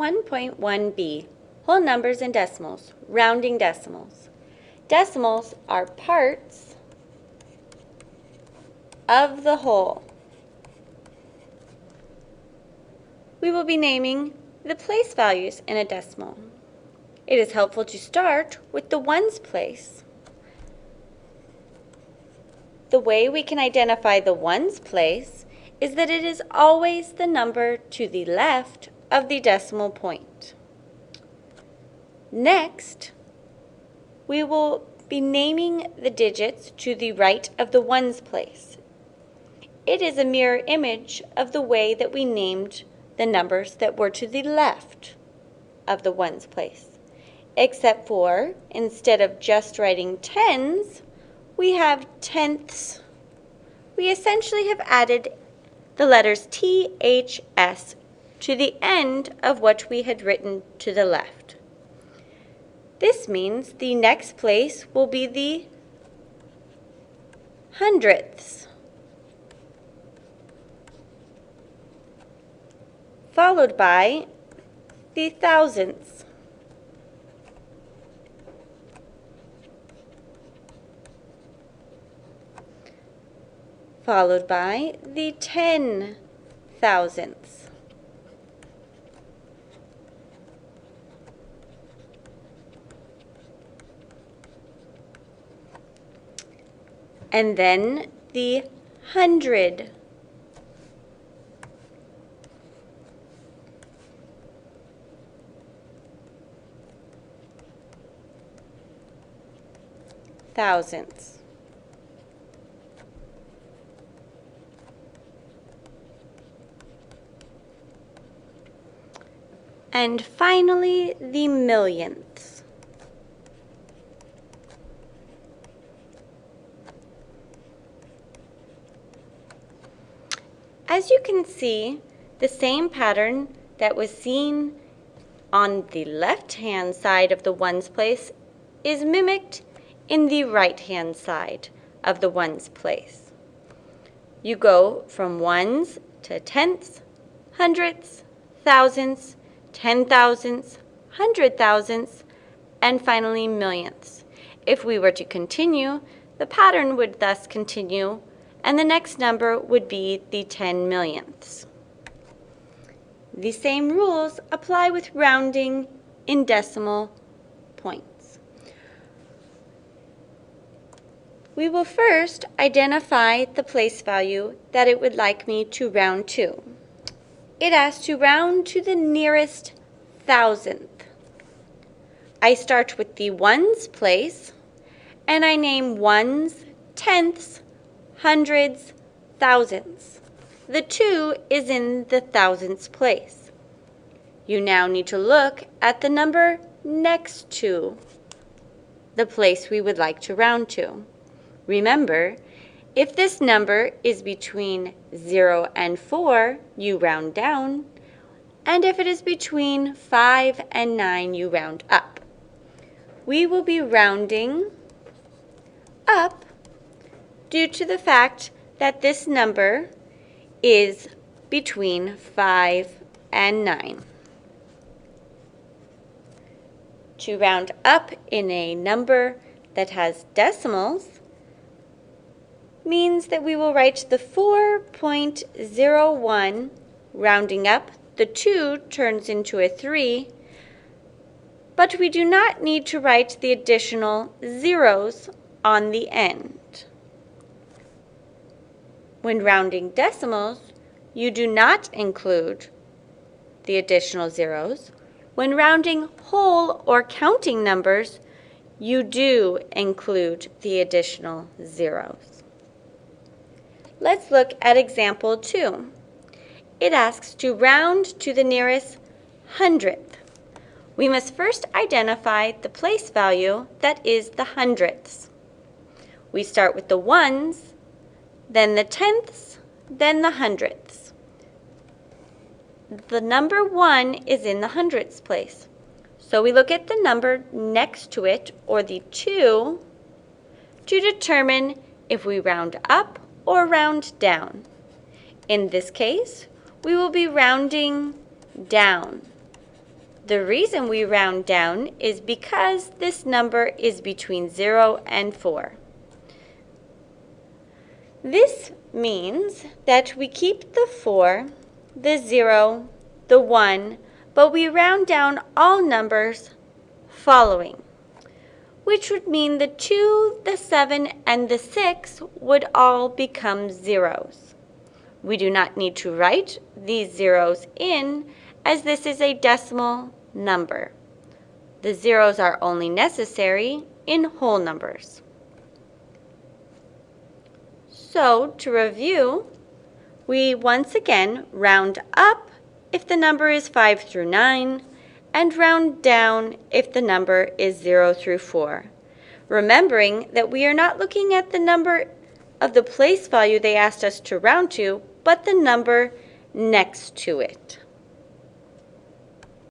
1.1b, whole numbers and decimals, rounding decimals. Decimals are parts of the whole. We will be naming the place values in a decimal. It is helpful to start with the ones place. The way we can identify the ones place is that it is always the number to the left of the decimal point. Next, we will be naming the digits to the right of the ones place. It is a mirror image of the way that we named the numbers that were to the left of the ones place except for instead of just writing tens, we have tenths. We essentially have added the letters T, H, S to the end of what we had written to the left. This means the next place will be the hundredths, followed by the thousandths. followed by the ten thousandths. And then the hundred. Thousandths. And finally, the millionths. As you can see, the same pattern that was seen on the left-hand side of the ones place is mimicked in the right-hand side of the ones place. You go from ones to tenths, hundredths, thousandths, ten thousandths, hundred thousandths, and finally millionths. If we were to continue, the pattern would thus continue, and the next number would be the ten millionths. The same rules apply with rounding in decimal points. We will first identify the place value that it would like me to round to it asks to round to the nearest thousandth. I start with the ones place, and I name ones, tenths, hundreds, thousandths. The two is in the thousandths place. You now need to look at the number next to the place we would like to round to. Remember, if this number is between 0 and 4, you round down. And if it is between 5 and 9, you round up. We will be rounding up due to the fact that this number is between 5 and 9. To round up in a number that has decimals, means that we will write the 4.01 rounding up. The 2 turns into a 3, but we do not need to write the additional zeros on the end. When rounding decimals, you do not include the additional zeros. When rounding whole or counting numbers, you do include the additional zeros. Let's look at example 2. It asks to round to the nearest hundredth. We must first identify the place value that is the hundredths. We start with the ones, then the tenths, then the hundredths. The number 1 is in the hundredths place. So we look at the number next to it, or the 2, to determine if we round up or round down. In this case, we will be rounding down. The reason we round down is because this number is between 0 and 4. This means that we keep the 4, the 0, the 1, but we round down all numbers following, which would mean the 2, the 7, and the 6 would all become zeros. We do not need to write these zeros in as this is a decimal number. The zeros are only necessary in whole numbers. So, to review, we once again round up if the number is 5 through 9, and round down if the number is 0 through 4. Remembering that we are not looking at the number of the place value they asked us to round to, but the number next to it.